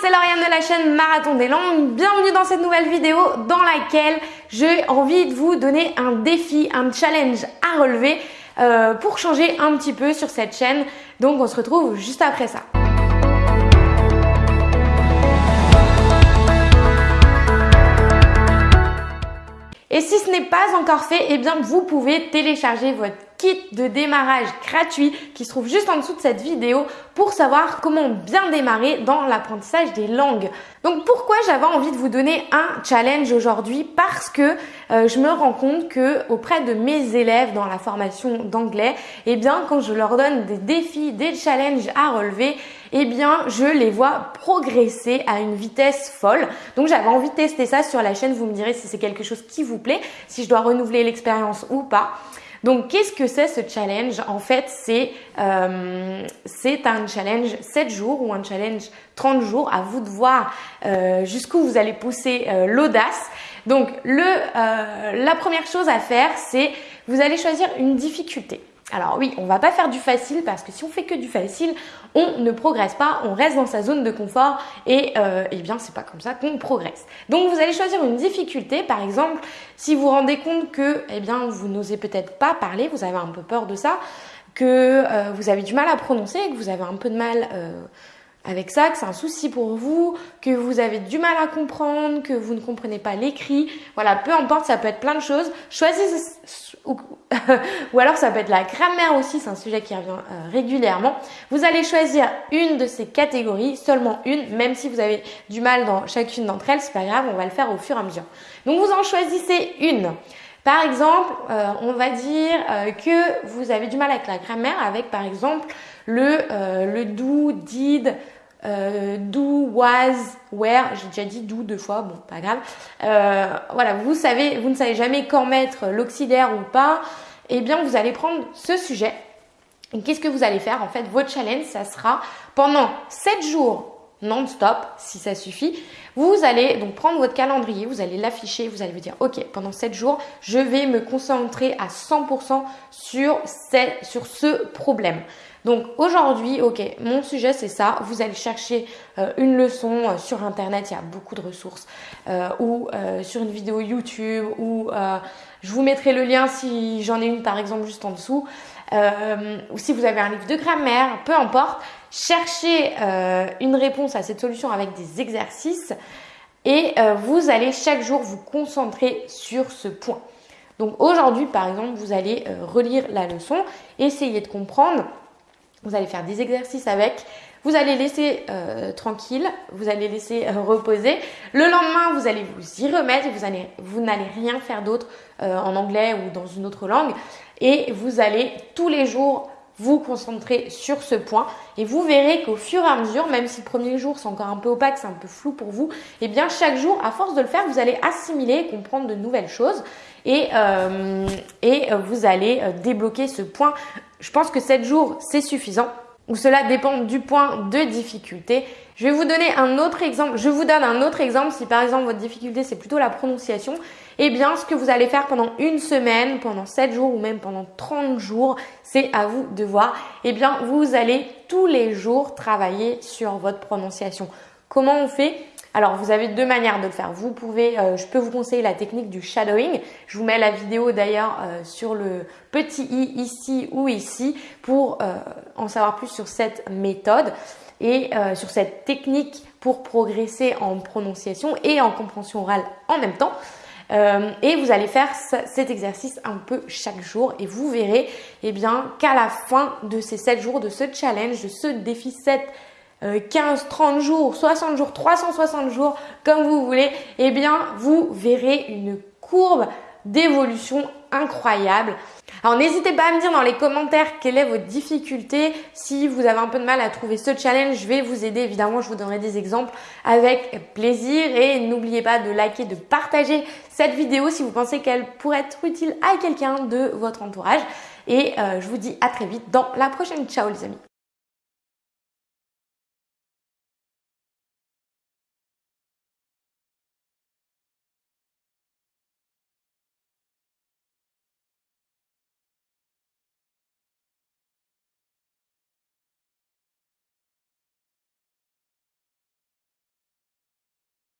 c'est Lauriane de la chaîne Marathon des Langues. Bienvenue dans cette nouvelle vidéo dans laquelle j'ai envie de vous donner un défi, un challenge à relever euh, pour changer un petit peu sur cette chaîne. Donc on se retrouve juste après ça. Et si ce n'est pas encore fait, eh bien vous pouvez télécharger votre kit de démarrage gratuit qui se trouve juste en dessous de cette vidéo pour savoir comment bien démarrer dans l'apprentissage des langues. Donc pourquoi j'avais envie de vous donner un challenge aujourd'hui? Parce que euh, je me rends compte que auprès de mes élèves dans la formation d'anglais, eh bien quand je leur donne des défis, des challenges à relever, eh bien je les vois progresser à une vitesse folle. Donc j'avais envie de tester ça sur la chaîne, vous me direz si c'est quelque chose qui vous plaît, si je dois renouveler l'expérience ou pas. Donc, qu'est-ce que c'est ce challenge? En fait, c'est euh, un challenge 7 jours ou un challenge 30 jours. À vous de voir euh, jusqu'où vous allez pousser euh, l'audace. Donc, le, euh, la première chose à faire, c'est vous allez choisir une difficulté. Alors oui, on va pas faire du facile parce que si on fait que du facile, on ne progresse pas, on reste dans sa zone de confort et euh, eh bien c'est pas comme ça qu'on progresse. Donc vous allez choisir une difficulté, par exemple, si vous vous rendez compte que eh bien vous n'osez peut-être pas parler, vous avez un peu peur de ça, que euh, vous avez du mal à prononcer, que vous avez un peu de mal euh, avec ça, que c'est un souci pour vous, que vous avez du mal à comprendre, que vous ne comprenez pas l'écrit. Voilà, peu importe, ça peut être plein de choses. Choisissez, ou, alors ça peut être la grammaire aussi, c'est un sujet qui revient euh, régulièrement. Vous allez choisir une de ces catégories, seulement une, même si vous avez du mal dans chacune d'entre elles, c'est pas grave, on va le faire au fur et à mesure. Donc vous en choisissez une. Par exemple, euh, on va dire euh, que vous avez du mal avec la grammaire avec par exemple le, euh, do, did, do, was, where. J'ai déjà dit do deux fois, bon, pas grave. voilà, vous savez, vous ne savez jamais quand mettre l'auxiliaire ou pas. Eh bien, vous allez prendre ce sujet. Et qu'est-ce que vous allez faire? En fait, votre challenge, ça sera pendant 7 jours non-stop, si ça suffit. Vous allez donc prendre votre calendrier, vous allez l'afficher, vous allez vous dire, ok, pendant 7 jours, je vais me concentrer à 100% sur, ce problème. Donc aujourd'hui, ok, mon sujet c'est ça. Vous allez chercher euh, une leçon euh, sur internet, il y a beaucoup de ressources, euh, ou sur une vidéo YouTube, ou je vous mettrai le lien si j'en ai une par exemple juste en dessous, ou si vous avez un livre de grammaire, peu importe. Cherchez une réponse à cette solution avec des exercices et vous allez chaque jour vous concentrer sur ce point. Donc aujourd'hui, par exemple, vous allez relire la leçon, essayer de comprendre vous allez faire des exercices avec. Vous allez laisser euh, tranquille, vous allez laisser euh, reposer. Le lendemain, vous allez vous y remettre et vous vous n'allez rien faire d'autre euh, en anglais ou dans une autre langue. Et vous allez tous les jours vous concentrer sur ce point et vous verrez qu'au fur et à mesure, même si le premier jour c'est encore un peu opaque, c'est un peu flou pour vous, et eh bien chaque jour, à force de le faire, vous allez assimiler, comprendre de nouvelles choses et, et vous allez débloquer ce point je pense que 7 jours, c'est suffisant. Ou cela dépend du point de difficulté. Je vais vous donner un autre exemple. Je vous donne un autre exemple. Si par exemple votre difficulté c'est plutôt la prononciation, eh bien ce que vous allez faire pendant une semaine, pendant 7 jours ou même pendant 30 jours, c'est à vous de voir. Eh bien vous allez tous les jours travailler sur votre prononciation. Comment on fait? Alors, vous avez deux manières de le faire. Vous pouvez, euh, je peux vous conseiller la technique du shadowing. Je vous mets la vidéo d'ailleurs euh, sur le petit i ici ou ici pour euh, en savoir plus sur cette méthode et sur cette technique pour progresser en prononciation et en compréhension orale en même temps. et vous allez faire cet exercice un peu chaque jour et vous verrez eh bien qu'à la fin de ces 7 jours, de ce challenge, de ce défi 7 15, 30 jours, 60 jours, 360 jours, comme vous voulez, eh bien, vous verrez une courbe d'évolution incroyable. Alors n'hésitez pas à me dire dans les commentaires quelle est votre difficulté. Si vous avez un peu de mal à trouver ce challenge, je vais vous aider. Évidemment, je vous donnerai des exemples avec plaisir. Et n'oubliez pas de liker, de partager cette vidéo si vous pensez qu'elle pourrait être utile à quelqu'un de votre entourage. Et euh, je vous dis à très vite dans la prochaine. Ciao les amis